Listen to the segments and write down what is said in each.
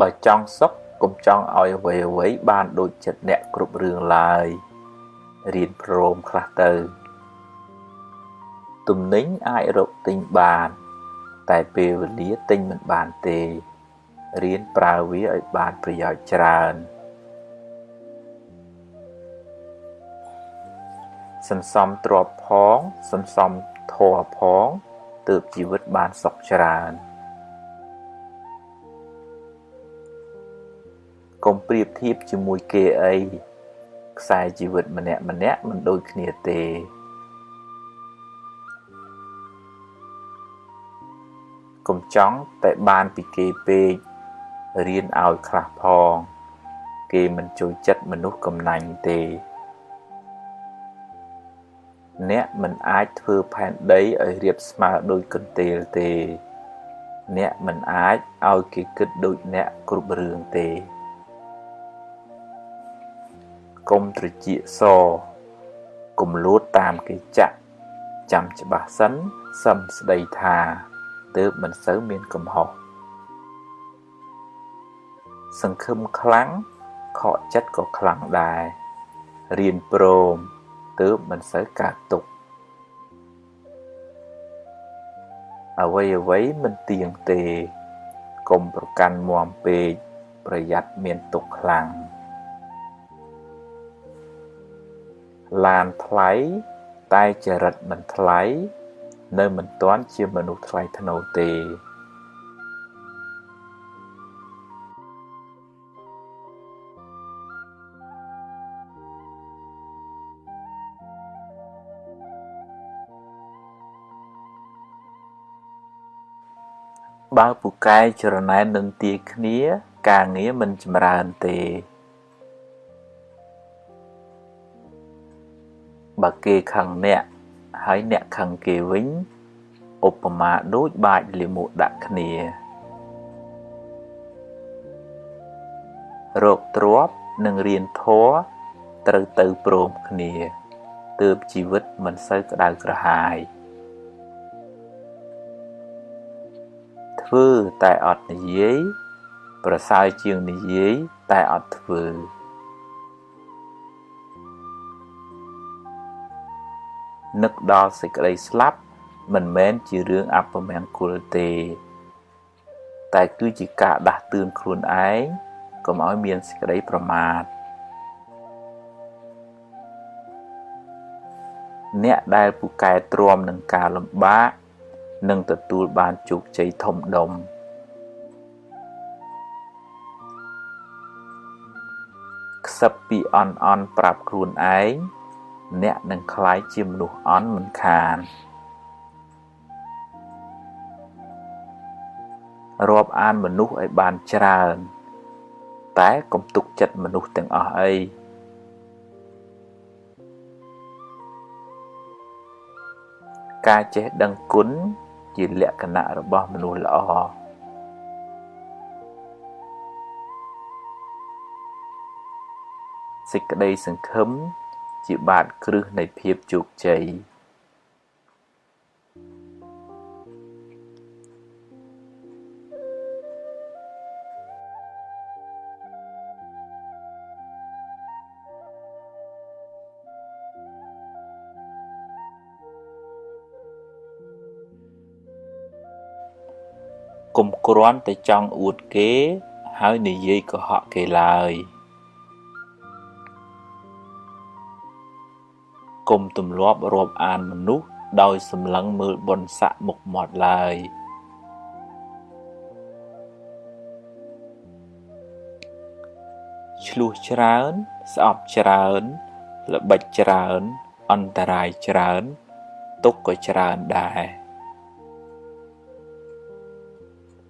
បើចង់សុខកុំចង់ឲ្យអ្វីអ្វីបានដូចចិត្តអ្នកគ្រប់រឿងឡើយរៀនព្រមខ្លះទៅទំនិញអាចរកទិញបាន តែពេលវេលាទិញមិនបានទេរៀនប្រើវាឲ្យបានប្រយោជន៍ច្រើនសន្សំទ្រព្យផងសន្សំធម៌ផងទើបជីវិតបានសុខច្រើន កុំប្រៀបធៀបជាមួយគេអីខ្សែជីវិតម្នាក់ម្នាក់មិនដូចគ្នាទេកុំចង់តែបានពីគេពេករៀនឲ្យខ្លះផង គេមិនចូលចិត្តមនុស្សកំណាញ់ទេ អ្នកមិនអាចធ្វើផែនដីឲ្យរាបស្មើដូចកន្ទេលទេ អ្នកមិនអាចឲ្យគេគិតដូចអ្នកគ្រប់រឿងទេ កុំត្រចៀកសកុំលួតតាមគេចាក់ចាំច្បាស់សិនសឹមស្ដីថាទើបមិនសូវមានកំហុសសង្ឃឹមខ្លាំងខកចិត្តក៏ខ្លាំងដែររៀនព្រមទើបមិនសូវកើតទុកអ្វីអ្វីមិនទៀងទេកុំប្រកាន់មាំពេកប្រយ័ត្នមានទុកខ្លាំង ឡានថ្លៃ តែចរិតមិនថ្លៃ នៅមិនទាន់ជាមនុស្សថ្លៃថ្នូរទេបើពូកែច្រណែននឹងទាគ្នា ការងារមិនចម្រើនទេ បើគេខឹងអ្នកហើយអ្នកខឹងគេវិញឧបមាដូចបាចលាមកដាក់គ្នារកទ្របនិងរៀនធម៌ត្រូវទៅព្រមគ្នាទើបជីវិតមិនសូវក្តៅក្រហាយធ្វើតែអត់និយាយប្រសើរជាងនិយាយតែអត់ធ្វើ នឹកដល់សេចក្តីស្លាប់ មិនមែនជារឿងអពមង្គលទេ តែគឺជាការដាស់តឿនខ្លួនឯងកុំឲ្យមានសេចក្តីប្រមាទអ្នកដែលពូកែទ្រាំនឹងការលំបាកនឹងទទួលបានជោគជ័យធំដុំខ្សឹបពីអន់អន់ប្រាប់ខ្លួនឯង អ្នកនឹងក្លាយជាមនុស្សអន់មិនខានរាប់អានមនុស្សឲ្យបានច្រើន តែកុំទុកចិត្តមនុស្សទាំងអស់អីការចេះដឹងគុណជាលក្ខណៈរបស់មនុស្សល្អសេចក្តីសង្ឃឹម ជាបាតគ្រឹះនៃភាពជោគជ័យកុំគ្រាន់តែចង់អួតគេ ហើយនិយាយកុហកគេឡើយ កុំទម្លាប់រាប់អានមនុស្សដោយសម្លឹងមើលបុណ្យស័ក្តិមុខមាត់ឡើយឆ្លោះច្រើន ស្អប់ច្រើន ល្បិចច្រើន អន្តរាយច្រើន ទុកក៏ច្រើនដែរ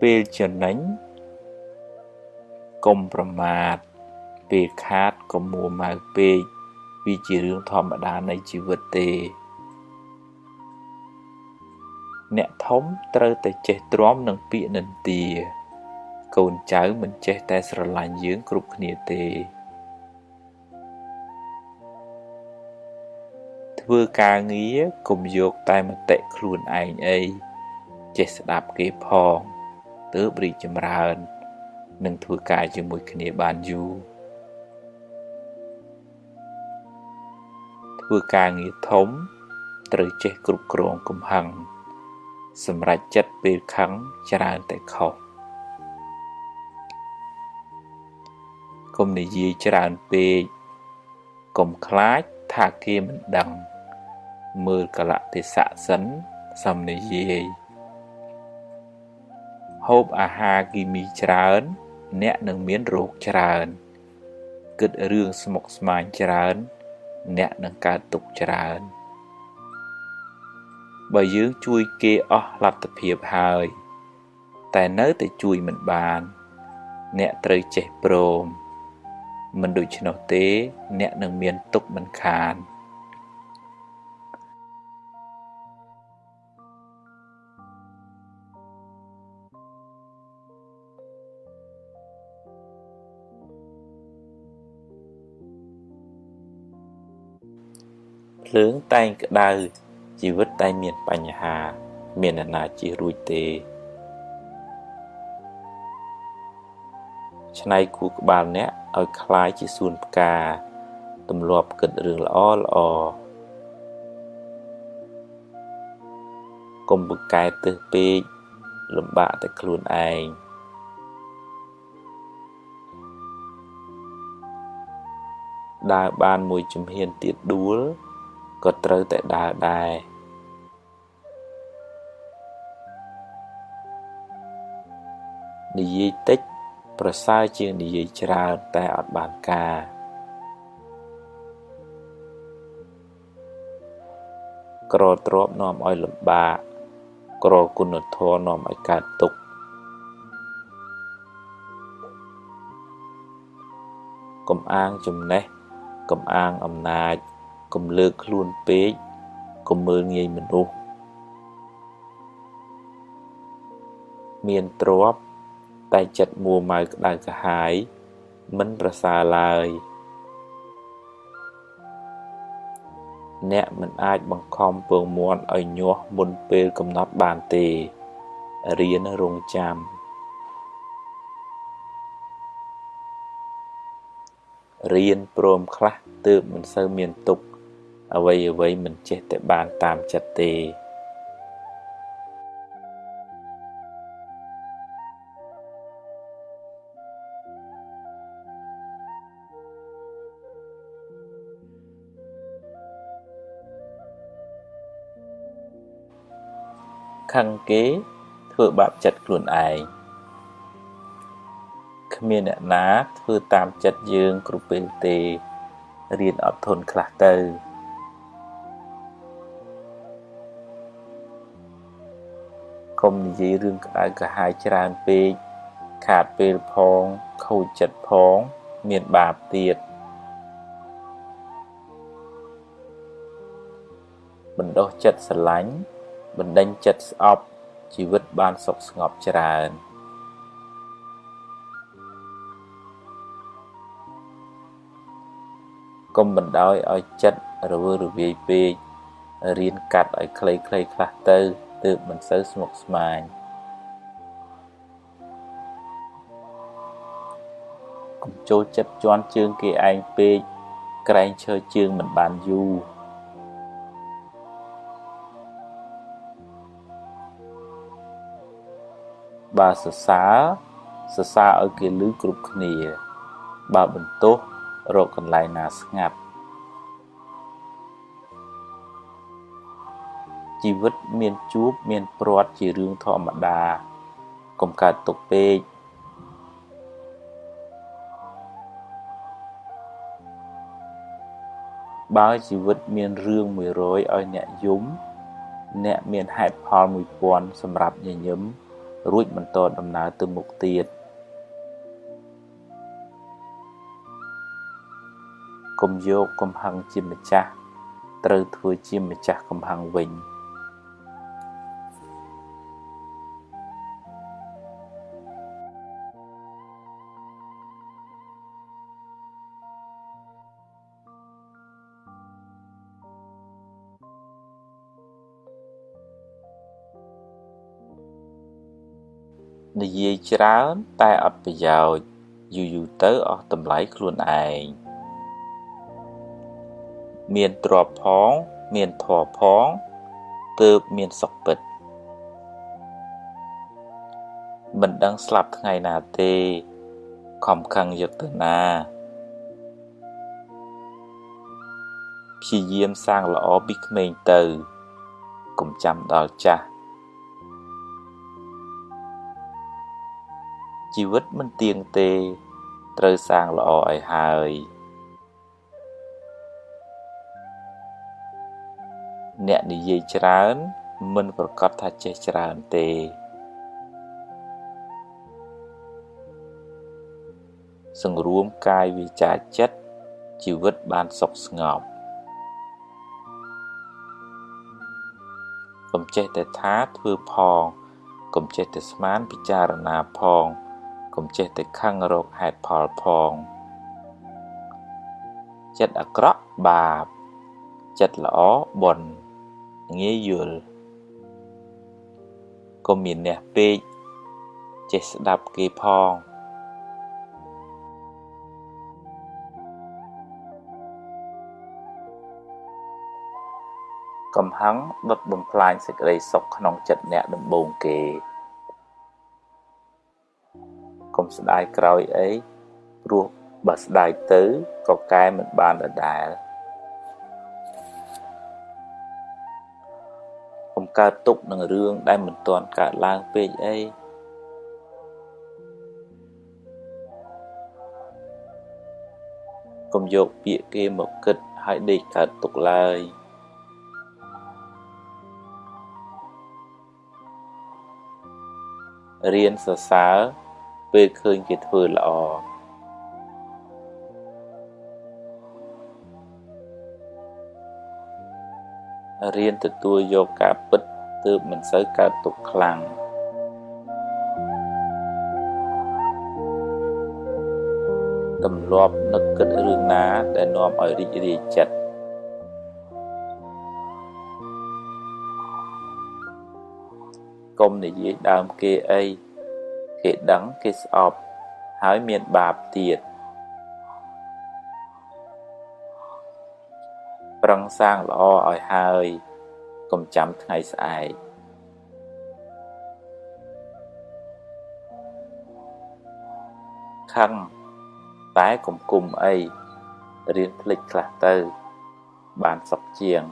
ពេលចំណេញកុំប្រមាទពេលខាតកុំមួម៉ៅពេក វាជារឿងធម្មតានៃជីវិតទេ អ្នកធំត្រូវតែចេះទ្រាំនឹងពាក្យនិន្ទា កូនចៅមិនចេះតែស្រឡាញ់យើងគ្រប់គ្នាទេ ធ្វើការងារកុំយកតែមតិខ្លួនឯងអីចេះស្ដាប់គេផងទើបរីកចម្រើន និងធ្វើការជាមួយគ្នាបានយូរ ធ្វើការងារធំ ត្រូវចេះគ្រប់គ្រងកំហឹងសម្រាប់ចិត្តពេលខឹងច្រើនតែខុសកុំនិយាយច្រើនពេកកុំខ្លាចថាគេមិនដឹង មើលកលៈទេសៈសិនសំនិយាយហូបអាហារគីមីច្រើន អ្នកនឹងមានរោគច្រើន គិតរឿងស្មុគស្មាញច្រើន អ្នកនឹងកើតទុក្ខច្រើនបើយើងជួយគេអស់លទ្ធភាពហើយ តែនៅតែជួយមិនបាន អ្នកត្រូវចេះព្រម មិនដូច្នោះទេ អ្នកនឹងមានទុក្ខមិនខាន ភ្លើងតែងក្តៅជីវិតតែងមានបញ្ហា មានអ្នកណាជៀសរួចទេឆ្នៃគូក្បាលអ្នកឲ្យคล้ายជាសួនផ្កាទម្លាប់គិតរឿងល្អល្អកុំបកែទឹះពេកលំបាកតែខ្លួនឯងដើរបានមួយជំហានទៀតដួល ក៏ត្រូវតែដើរដែរនិយាយតិចប្រសើរជាងនិយាយច្រើនតែអត់បានការក្រទ្របនាំឲ្យលំបាកក្រគុណធម៌នាំឲ្យកើតទុក្ខកំអាងចំណេះកំអាងអំណាច កុំលើកខ្លួនពេកកុំមើលងាយមនុស្សមានទ្រព្យតែចិត្តមួម៉ៅក្តៅក្រហាយមិនប្រសើរឡើយ អ្នកមិនអាចបង្ខំពងមាន់ឲ្យញាស់មុនពេលកំណត់បានទេរៀនរងចាំរៀនព្រមខ្លះទើបមិនសូវមានទុក្ខ អ្វីអ្វីមិនចេះតែបានតាមចិត្តទេខឹងគេធ្វើបាបចិត្តខ្លួនឯងគ្មានអ្នកណាធ្វើតាមចិត្តយើងគ្រប់ពេលទេរៀនអត់ធន់ខ្លះទៅ កុំនិយាយរឿងក្តៅក្រហាយច្រើនពេកខាតពេលផងខូចចិត្តផង មានបាបទៀតបណ្ដោះចិត្តស្រឡាញ់បណ្ដេញចិត្តស្អប់ជីវិតបានសុខស្ងប់ច្រើនកុំបណ្ដោយឲ្យចិត្តរវើរវាយពេករៀនកាត់ឲ្យខ្លីៗខ្លះទៅ ទើបមិនសូវស្មុគស្មាញកុំចូលចិត្តជន់ជើងគេឯងពេកក្រែងឈើជើងមិនបានយូរបើសរសើរសរសើរឲ្យគេឮគ្រប់គ្នា បើបន្ទោសរកកន្លែងណាស្ងាត់ ជីវិតមានជួបមានព្រាត់ជារឿងធម្មតាកុំកើតទុកពេកបើជីវិតមានរឿង100ឲ្យអ្នកយំ អ្នកមានហេតុផល1000សម្រាប់ញញឹមរួចបន្តដំណើរទៅមុខទៀតកុំយកកំហឹងជាម្ចាស់ត្រូវធ្វើជាម្ចាស់កំហឹងវិញ។ និយាយច្រើនតែអត់ប្រយោជន៍យូរយូរទៅអស់តម្លៃខ្លួនឯងមានទ្រព្យផង មានធម៌ផងទើបមានសុខពិតមិនដឹងស្លាប់ថ្ងៃណាទេខំខឹងយកទៅណាព្យាយាមសាងល្អពីក្មេងទៅកុំចាំដល់ចាស់ ជីវិតមិនទៀងទេ ត្រូវសាងល្អឲ្យហើយអ្នកនិយាយច្រើន មិនប្រកាសថាចេះច្រើនទេសង្រួមកាយវាចាចិត្តជីវិតបានសុខស្ងប់កុំចេះតែថាធ្វើផងកុំចេះតែស្មានពិចារណាផង កុំចេះតែខឹងរកហេតុផលផង ចិត្តអាក្រក់បាប ចិត្តល្អបុណ្យងាយយល់កុំមានអ្នកពេកចេះស្ដាប់គេផងកំហឹងដុតបំផ្លាញសេចក្តីសុខក្នុងចិត្តអ្នកដំបូងគេ ស្ដាយក្រោយអីព្រោះបើស្ដាយទៅក៏កែមិនបានដដែលកុំកើតទុកនឹងរឿងដែលមិនទាន់កើតឡើងពេកអីកុំយកពាក្យគេមកគិតហើយដេកកើតទុកឡើយរៀនសរសើរ ពេលឃើញគេធ្វើល្អរៀនទទួលយកការពិតទើបមិនសូវកើតទុកខ្លាំងទម្លាប់នឹកគិតរឿងណាដែលនាំឲ្យរីករាយចិត្តកុំនិយាយដើមគេអី គេដឹងគេស្អប់ហើយមានបាបទៀតប្រឹងសាងល្អឲ្យហើយកុំចាំថ្ងៃស្អែកខឹងតែកុំគុំអីរៀនភ្លេចខ្លះទៅ បានសុខជាង